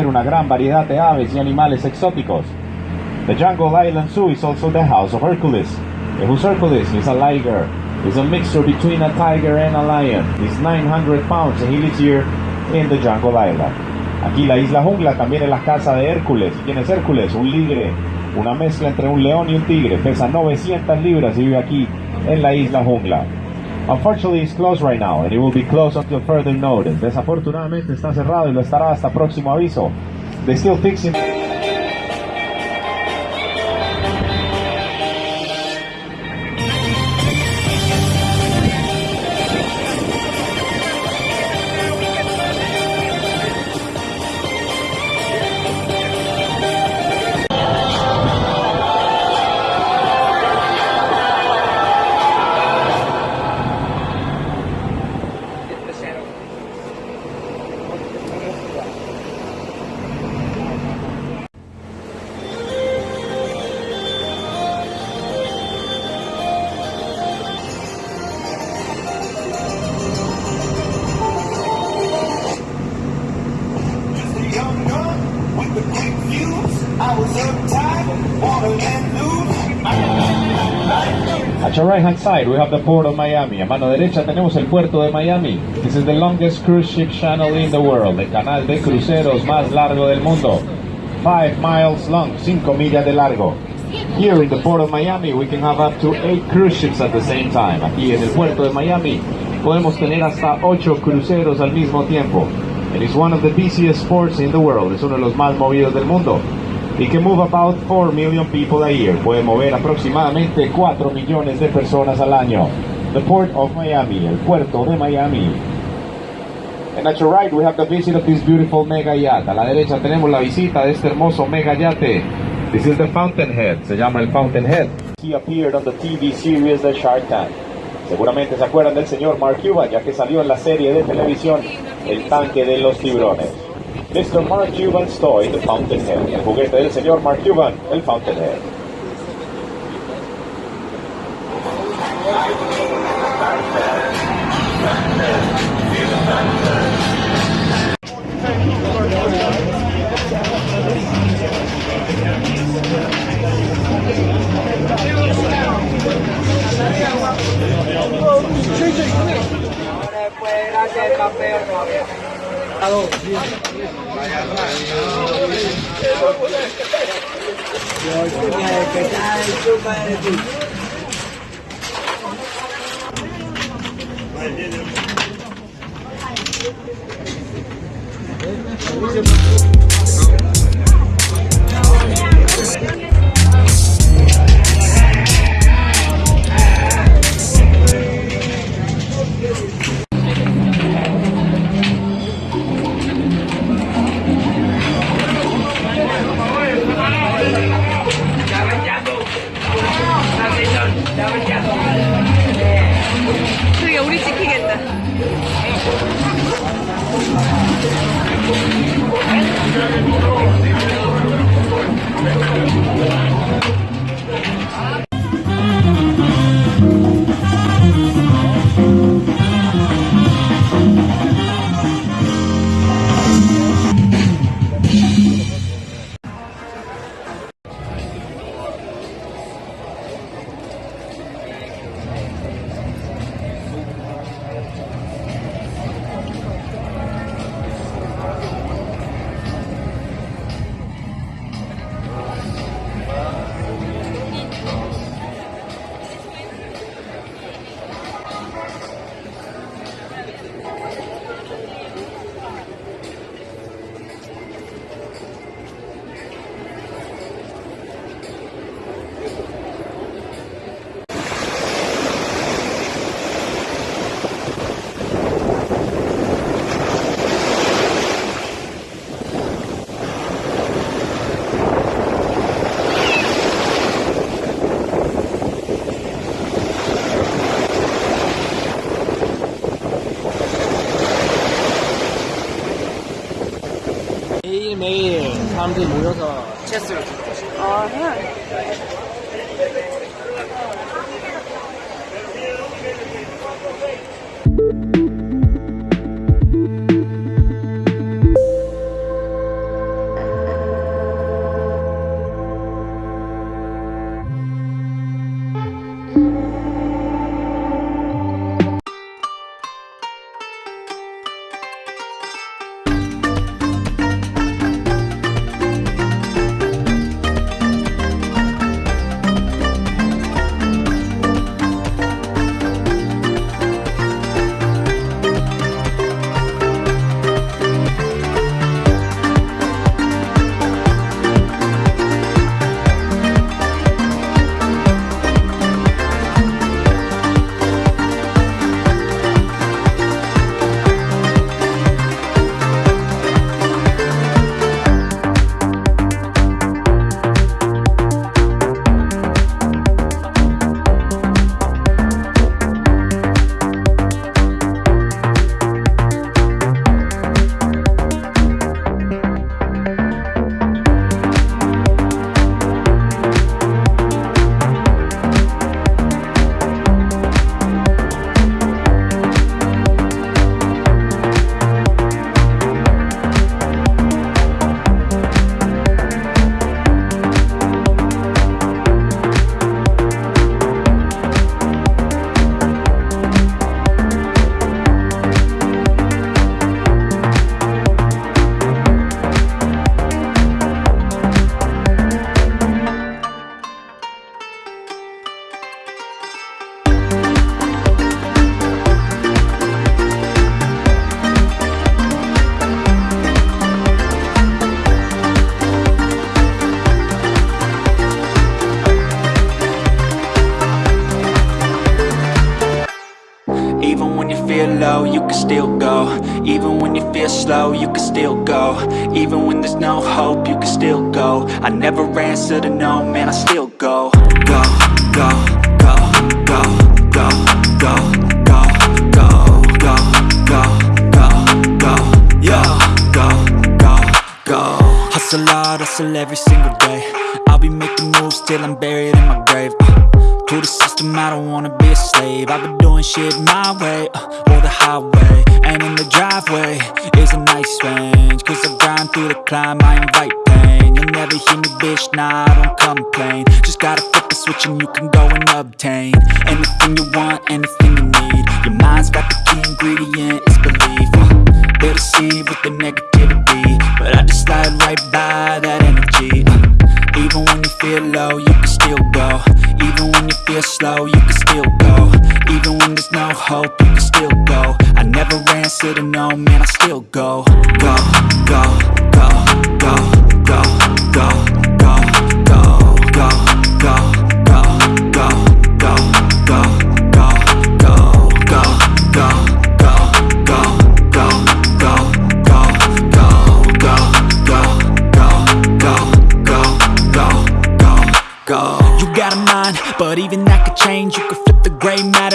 una gran variedad de aves y animales exóticos. The Jungle Island Zoo is also the house of Hercules. And who's Hercules? He's a liger. He's a mixture between a tiger and a lion. He's 900 pounds and he lives here in the Jungle Island. Aquí la isla jungla también es la casa de Hércules. ¿Quién es Hércules? Un ligre, una mezcla entre un león y un tigre. Pesa 900 libras y vive aquí en la isla jungla. Unfortunately, it's closed right now, and it will be closed until further notice. Desafortunadamente está cerrado y lo estará hasta próximo aviso. They still fixing. Right hand side, we have the port of Miami. A mano derecha tenemos el puerto de Miami. This is the longest cruise ship channel in the world. El canal de cruceros más largo del mundo. 5 miles long, 5 millas de largo. Here in the port of Miami, we can have up to 8 cruise ships at the same time. Aquí en el puerto de Miami, podemos tener hasta 8 cruceros al mismo tiempo. It is one of the busiest ports in the world. Es uno de los más movidos del mundo. It can move about 4 million people a year. Puede mover aproximadamente 4 millones de personas al año. The Port of Miami, el puerto de Miami. And at your right we have the visit of this beautiful mega yacht. A la derecha tenemos la visita de este hermoso mega yate. This is the Fountainhead. Se llama el Fountainhead. He appeared on the TV series The Shark Tank. Seguramente se acuerdan del señor Mark Cuban, ya que salió en la serie de televisión El tanque de los tiburones. Mr. Mark Cuban's toy, The Fountainhead. El juguete del señor Mark Cuban, el Fountainhead. Después, al campeón. Que está el 매일매일 사람들이 모여서 체스를 두고 아, 해야 low, you can still go Even when you feel slow, you can still go Even when there's no hope, you can still go I never answer to no, man, I still go Go, go, go, go, go, go, go, go, go, go, go, go, yeah, go, go, go Hustle hard, hustle every single day I'll be making moves till I'm buried in my grave uh, To the system, I don't wanna be a slave. I've been doing shit my way, uh, or the highway And in the driveway is a nice range. Cause I grind through the climb, I invite pain. You'll never hear me, bitch, nah, I don't complain. Just gotta flip the switch and you can go and obtain Anything you want, anything you need. Your mind's got the key ingredient, it's belief. Uh, They'll deceive with the negativity But I just slide right by that energy. Uh, Even when you feel low, you can still go. Even when you feel slow, you can still go. Even when there's no hope, you can still go. I never answer to no, man, I still go, go, go, go, go, go, go,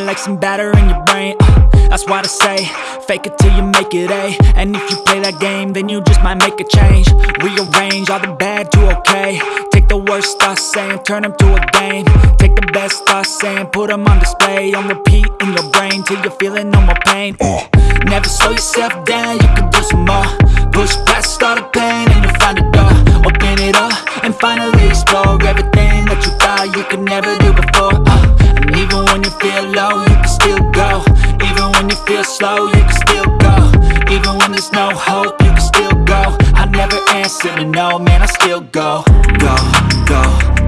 like some batter in your brain. Uh, That's why I say, fake it till you make it A. And if you play that game, then you just might make a change. Rearrange all the bad to okay. Take the worst thoughts saying, turn them to a game. Take the best thoughts saying, put them on display. On repeat in your brain till you're feeling no more pain. Uh, Never slow yourself down, you can do some more. Push past all the pain and you'll find a door. Open it up and finally explore everything that you thought you could never do before. You feel low, you can still go. Even when you feel slow, you can still go. Even when there's no hope, you can still go. I never answer to no, man, I still go. Go, go,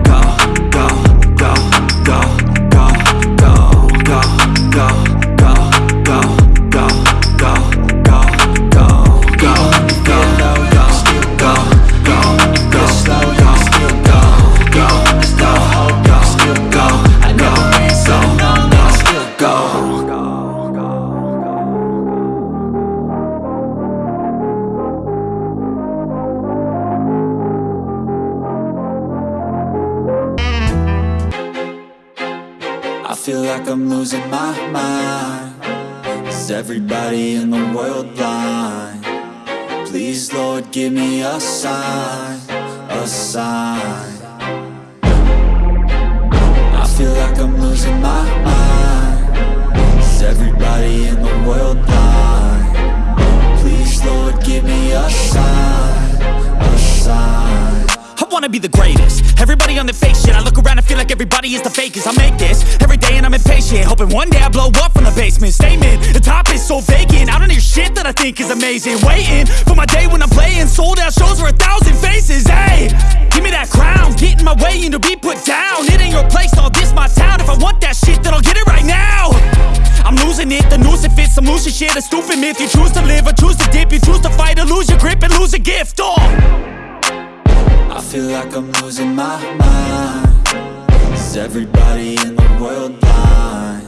I feel like I'm losing my mind Is everybody in the world blind? Please, Lord, give me a sign, a sign I feel like I'm losing my mind Is everybody in the world blind? Please, Lord, give me a sign, wanna be the greatest. Everybody on the fake shit I look around and feel like everybody is the fakest. I make this every day and I'm impatient Hoping one day I blow up from the basement. Statement, the top is so vacant. I don't hear shit that I think is amazing. Waiting for my day when I'm playing. Sold out shows for a thousand faces. Hey, give me that crown. Get in my way and be put down. It ain't your place, all this my town. If I want that shit then I'll get it right now. I'm losing it, the noose it fits Some losing shit, a stupid myth. You choose to live or choose to dip. You choose to fight or lose your grip and lose a gift. Oh I feel like I'm losing my mind Is everybody in the world blind?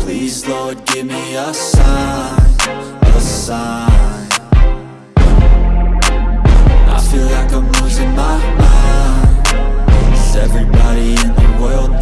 Please, Lord, give me a sign, a sign I feel like I'm losing my mind Is everybody in the world blind?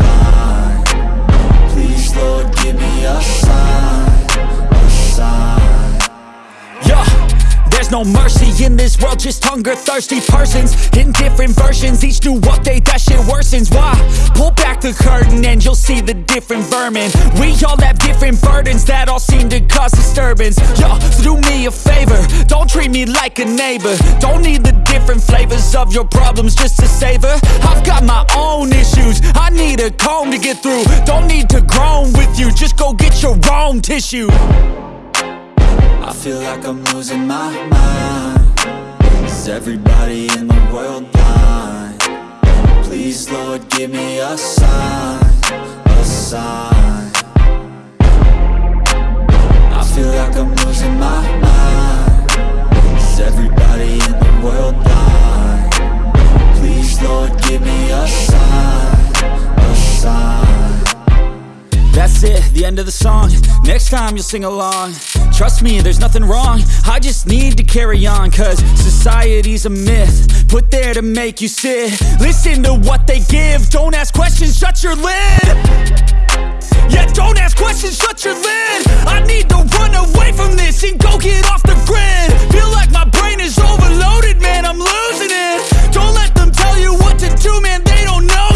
No mercy in this world, just hunger thirsty persons in different versions. Each new update, that shit worsens. Why? Pull back the curtain and you'll see the different vermin. We all have different burdens that all seem to cause disturbance. Yo, so do me a favor, don't treat me like a neighbor. Don't need the different flavors of your problems just to savor. I've got my own issues, I need a comb to get through. Don't need to groan with you, just go get your own tissue. I feel like I'm losing my mind. Is everybody in the world blind? Please, Lord, give me a sign, a sign. I feel like I'm losing my mind. Is everybody in the world blind? Please, Lord, give me a sign, a sign. That's it, the end of the song. Next time you'll sing along Trust me, there's nothing wrong. I just need to carry on Cause society's a myth. Put there to make you sit. Listen to what they give. Don't ask questions, shut your lid. Yeah, don't ask questions, shut your lid. I need to run away from this And go get off the grid. Feel like my brain is overloaded Man, I'm losing it. Don't let them tell you what to do Man, they don't know